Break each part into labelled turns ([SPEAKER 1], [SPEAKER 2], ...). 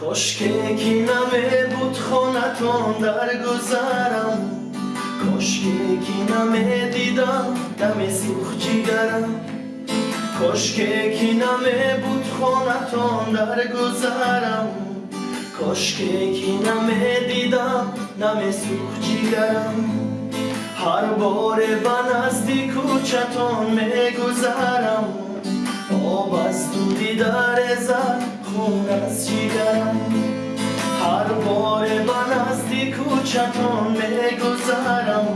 [SPEAKER 1] کاش که یکی نمه بود خانتان در گذرم. کاش که یکی نمه دیدم دم سوخ جیگرم. کاش که یکی نمه بود خانتان در گذرم. کاش که یکی نمه دیدم نم سوخ جیگرم. هر بار به نزدیک کوچتان میگذرم. آب از دودی در زد мунасидам ҳар боре ба назди кӯчатон мегузарам.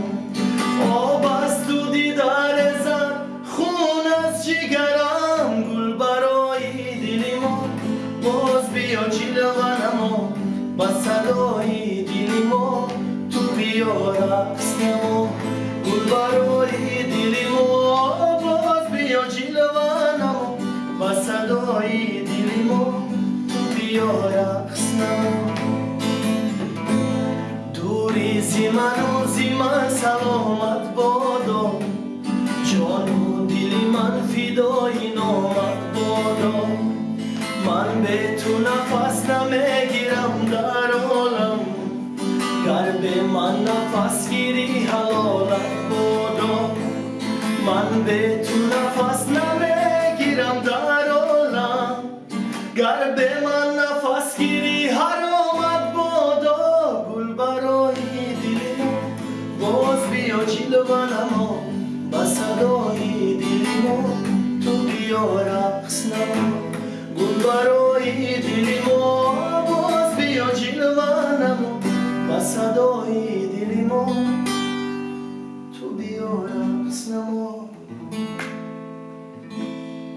[SPEAKER 1] Об аз ту дидаре зад хун аз ҷигарам. Гул барои дили мо боз биё чилванамо ба садои дили мо ту биё рақс намо гул барои дили мо боз биё чилванамо ба садои дили мо به تو نفس نمی‌گیرم باز بیا جلوه نما با صدای دل ما تو بیا رقص نما گل برای دل ما باز بیا جلوه نما با صدای دل ما تو بیا رقص نما